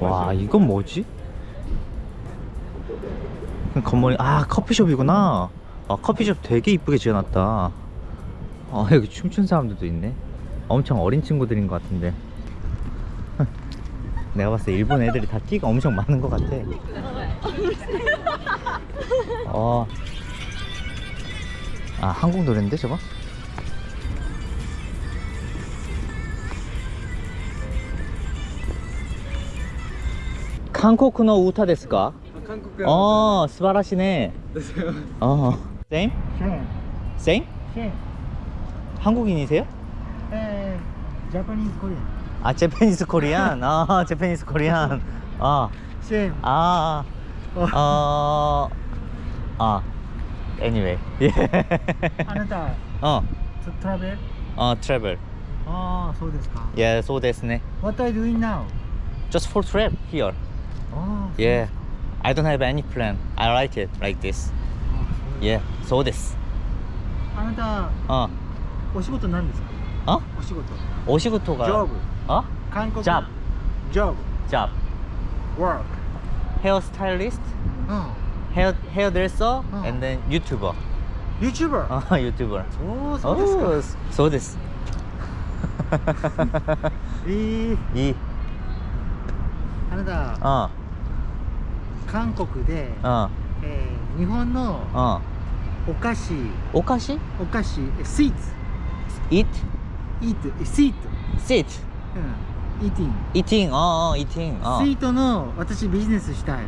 와 이건 뭐지? 건물이 아 커피숍이구나 아 커피숍 되게 이쁘게 지어놨다 아 여기 춤춘 사람들도 있네 엄청 어린 친구들인 것 같은데 내가 봤을 때 일본 애들이 다 끼가 엄청 많은 것 같아 어. 아 한국 노래인데 저거? 한국の 우타 ですか? 한국 어, 素晴らしいね. 어. same? 쉐 same? 쉐 한국인이세요? 에 자파니즈 코리안 아, 제페니스 코리안. 아, 제페니스 코리안. 아, 쉐 아, 어. 아, 어, 아, anyway. 예. あなた 어, トトラベル 어, travel. ああそうですか Yeah, so ですね. What are you doing now? Just for trip here. Oh, yeah. I don't have any plan. I like it like this. Yeah. So this. あなた、uh. お仕事なんですかあお仕事。お仕事が。ジョブ。あ韓国。ジョブ。ジョブ。ジョブ。work。ヘアスタイリスト。うん。ヘア、ヘアドレッサー。うん。and then YouTuber。YouTuber? あ、YouTuber。おー、そうですか。そうです。いい。いい。あなた。あ。韓国で、うん。えー、日本のお菓子んお菓子？お菓子スイーツ ?eat? イートスイート。Sit? うん。イーティン eating? ああ、eating? あスイートの私ビジネスしたい。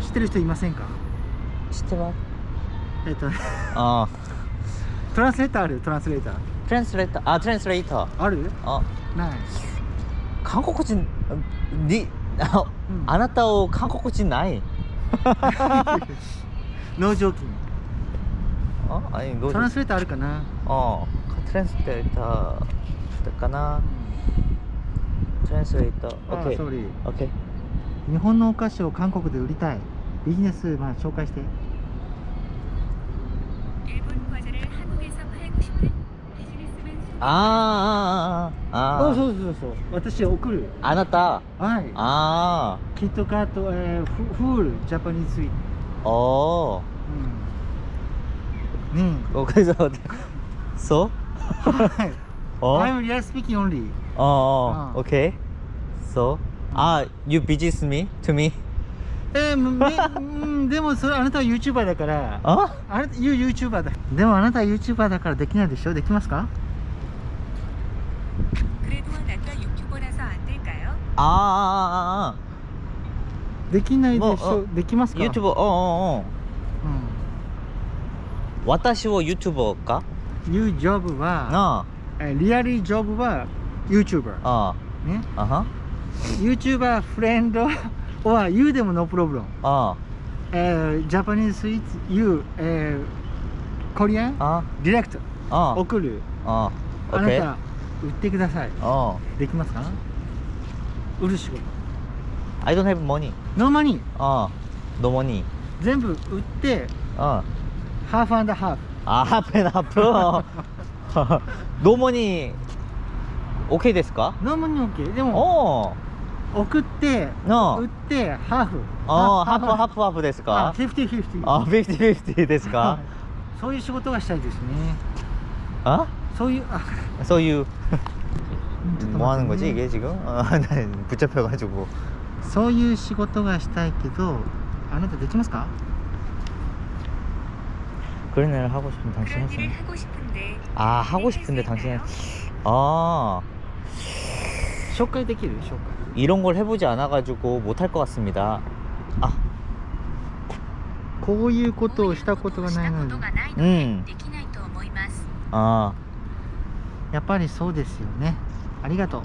知ってる人いませんか？知ってます。えっ、とああ。トランスレーターある？トランスレーター。トランスレーターあ、トランスレーターあるある？あ、ない。韓国人、に、あ,、うん、あなたを韓国人ない？ああいトランスレーターあるかな？あトランスレーターだかな、う、トランスレーター。日本のお菓子を韓国で売りたい。ビジネス、まあ、紹介して。あーあーあー。あーそうそうそう。私送る。あなた？はい。ああキットカット、えー、フフールジャパニーズイートおおうん、うん、おかげさまで。そう？はい。I'm real speaking only ああ OK so あ、uh, you busy me? To me えー、でもそれあなたは YouTuber だから。あ？あなた YouTuber だ。でもあなたは YouTuber だからできないでしょ？できますか？ああできないでしょ？できますか？YouTube おおお、う。ん、私を YouTuber か ?YouJob はリアリージョブは YouTuber ああ。ね？あは？YouTuber フレンド or you でも no problem ああ。えー、ジャパニーズスイーツ You、えー、コリアン？ああ。ディレクトああ。送る。ああ。あなた売ってください。できますか？売る仕事。I don't have money. No money. ああ、no money. 全部売って、ああ。ハーフアンドハーフ。あ、ハーフアンドハーフ。no money。OK ですか ?No money OK。でも、送って、no. 売って、ハーフ。ああ、ハーフ、ハーフ、ハーフですかあ、ですか？そういう仕事がしたいですね。あ？ So you ちょっと 뭐 하는 待って 거지 ね 이게 지금? 어, 나 붙잡혀가지고 そういう仕事がしたいけどあなたできますか 그런 일을 하고 싶으면 당신 그런 했어 일을 하고 싶은데 아 하고 싶은데 당신 했... 아 紹介できる紹介 이런 걸 해보지 않아가지고 못할 것 같습니다 아 こういうことをしたことがないのにしたことがないのうんでで やっぱりそうですよねありがとう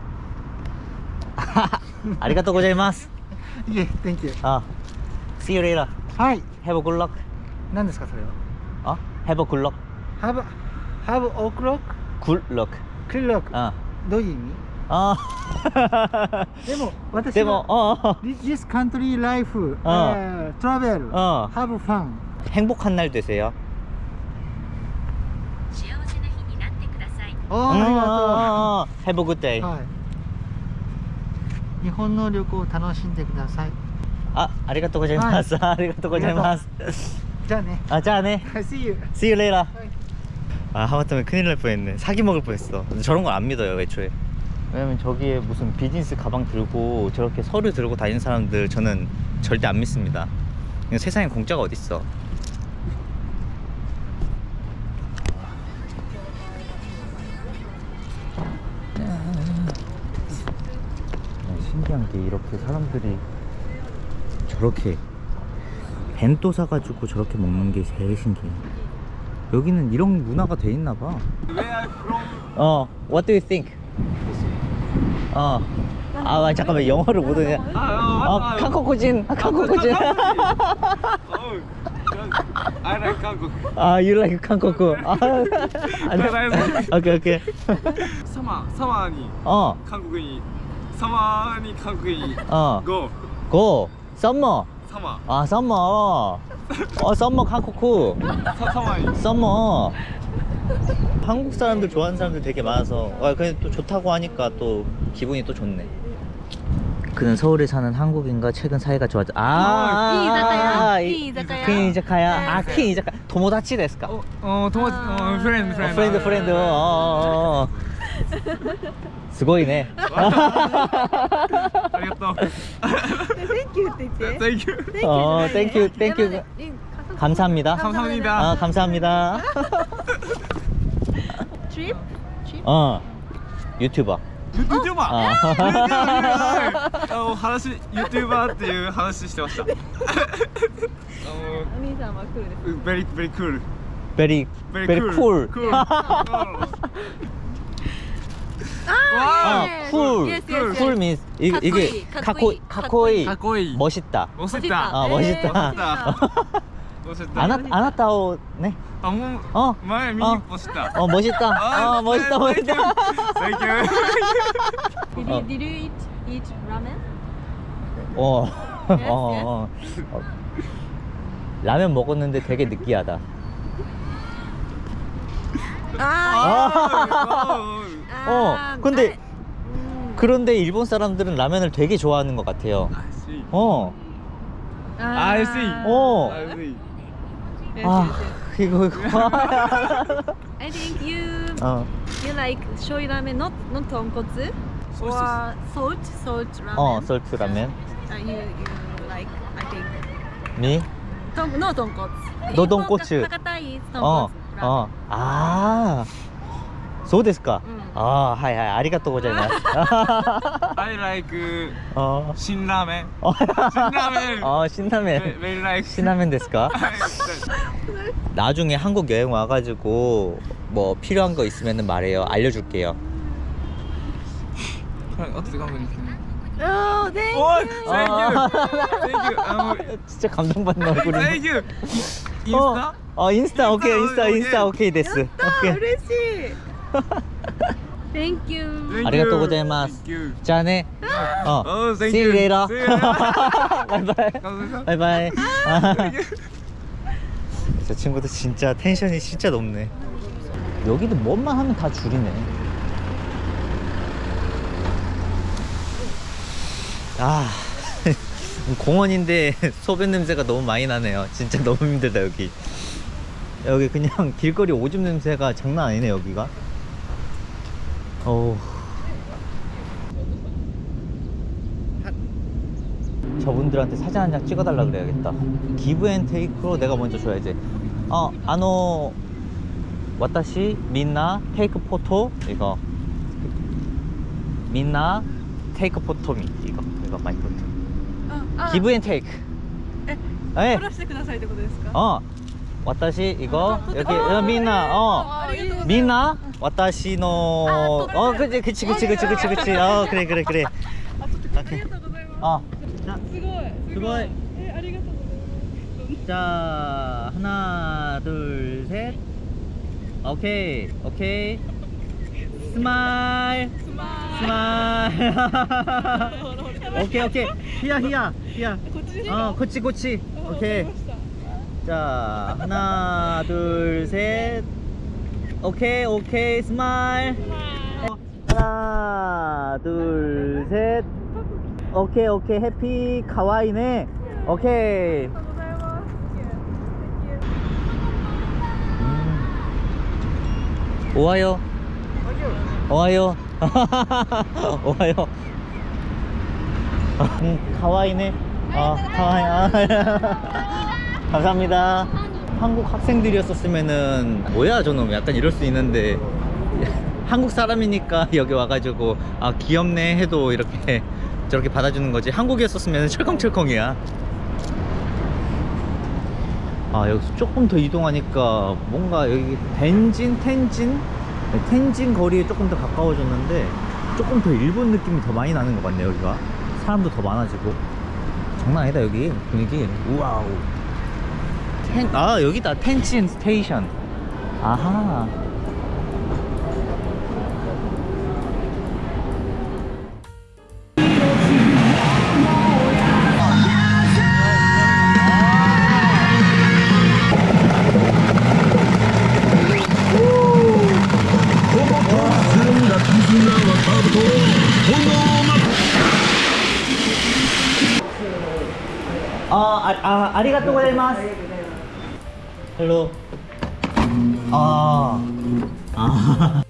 아리가또 고자이마스 いえ Thank you 아 See you later はい Have a good luck 何ですかそれは어? Have a good luck Have Have o'clock Good luck clock 아 どういう意味 아 でも私でもは 어, 어. This country life あえー travel あ have fun 행복한 날 되세요 おーありがとう 어, 어, 어. Have a good day はい 日本の旅行を楽しんでください 아 아리가또 고자이마스 아리가또 고자이마스 じゃあね 아 자네 See you See you later 아 하마터면 큰일 날 뻔했네 사기 먹을 뻔했어 근데 저런 걸 안 믿어요 애초에 왜냐면 저기에 무슨 비즈니스 가방 들고 저렇게 서류 들고 다니는 사람들 저는 절대 안 믿습니다 그냥 세상에 공짜가 어딨어 신기한 게 이렇게 사람들이 저렇게 벤또 사가지고 저렇게 먹는 게 제일 신기해 여기는 이런 문화가 돼 있나 봐 어, what do you think? 어. 아, 아, 잠깐만 영어를 못하냐? 아, 한국어진, 한국어진. Oh, I like Hankook. 아, you like. 아. 오케이, 오케이. 사마, 사마니 어, 한국인, 사마니 카구이 어. 고. 고. 썸머. 사마. 아, 썸머. 어, 썸머 카쿠쿠. 사마니. 썸머. 한국 사람들 좋아하는 사람들 되게 많아서 아, 그냥 또 좋다고 하니까 또 기분이 또 좋네. 그는 서울에 사는 한국인과 최근 사이가 좋아져. 아, 이자카야 퀸 이자카야. 네. 아, 퀸 이자카 도모다치 데스까? 어, 어 도모 어, 어, 프렌드 프렌드. 어, 프렌드 프렌드. 어. すごいね. ありがとう。 Thank you って言って Thank you. Thank you 어, じゃないね thank you, thank you. やばいうん 감사합니다. 감사합니다. 아, 감사합니다. Trip? Trip? 어. 유튜버. 유튜버. 아. 어, 話 유튜버 っていう話してました。あお兄さんは来るですの very very cool. very Very, very cool. cool. 쿨. Yes, 쿨 means 이게 카코이. 카코이. 가코이. 멋있다. 멋있다. 아, 네, 멋있다. 멋있다. 아나타오 네. 방금 어. 말 미니 어. 멋있다. 어, 멋있다. 아, 어, 네, 멋있다. 멋있다. 땡큐. Did you, eat eat ramen? 어. 어, 어 라면 먹었는데 되게 느끼하다. 아. 아. 예. 아, 아, 아. 어. 근데 그런데 일본 사람들은 라면을 되게 좋아하는 것 같아요. I see. 어. 아, I see. 어. I see. Yes, 아, yes, yes. 이거 이거. I think you 어. you like shoyu ramen, not not tonkotsu Soy or salt salt ramen. 어, 솔트 라면. Uh, you you like I think 미? 동, no tonkotsu. No tonkotsu. Hakata is 어. tonkotsu. 어. 아. そうですか。うん あーはいはいありがとうございます。 I like あ辛ラーメン。ー辛ラーメン。あー辛ラーメン Very- Very like. 신라면 ですか? はい 나중에 한국 여행 와가지고 뭐 필요한 거 있으면 말해요. 알려줄게요. はい、後で頑張ります。 Oh, thank おい you. Thank you! Thank you! あの 진짜 감동받는 얼굴이네. Thank you! インス 어, タ 어 인스타 오케이 인스타 오케이. 인스타 오케이 됐어. あ 오케이. 嬉しい Thank you Thank you. ありがとうございます Thank you. 자네. 어. Oh, thank See you you. later. See you later. 바이바이. 감사합니다. 바이바이. Thank you. 저 친구들 진짜 텐션이 진짜 높네. 여기도 뭔만 하면 다 줄이네. 아, 공원인데 소변 냄새가 너무 많이 나네요. 진짜 너무 힘들다 여기. 여기 그냥 길거리 오줌 냄새가 장난 아니네 여기가. 어우. 저분들한테 사진 한 장 찍어달라 그래야겠다. 기브 앤 테이크로 내가 먼저 줘야지. 어, 아노, 와타시, 민나, 테이크 포토, 이거. 민나, 테이크 포토미, 이거. 이거 마이 포토. ああ 기브 앤 테이크. え 에, 撮らせてくださいってことですか 어, 와타시 이거? 여기 어, 미나. 어. 미나? 와타시노. 어 그치 그치 그치 그치 그치 그치. 어 그래 그래 그래. 아 어. 수고해 자 하나 둘 셋. 오케이 오케이. Smile. Smile. 오케이 오케이. 히야 히야 히야. 어. こっち こっち 오케이. 자 하나 둘 셋. 오케이 오케이 smile. 어, 하나 둘 셋. 오케이 오케이 happy かわいいね. 오케이. 음. 오하요. 오하요. 오하요. 음, 카와이네? 아 카와이 아, 감사합니다. 한국 학생들이었었으면은 뭐야 저놈. 약간 이럴 수 있는데. 한국 사람이니까 여기 와가지고 아 귀엽네 해도 이렇게 저렇게 받아주는 거지. 한국이었었으면 철컹철컹이야. 아 여기서 조금 더 이동하니까 뭔가 여기 덴진 텐진? 네, 텐진 거리에 조금 더 가까워졌는데 조금 더 일본 느낌이 더 많이 나는 것 같네요 여기가. 사람도 더 많아지고. 장난 아니다 여기. 분위기. 우와우 텐, 아 여기다 텐진 station 아하 아, 아, 아. 헬로. 아. 아.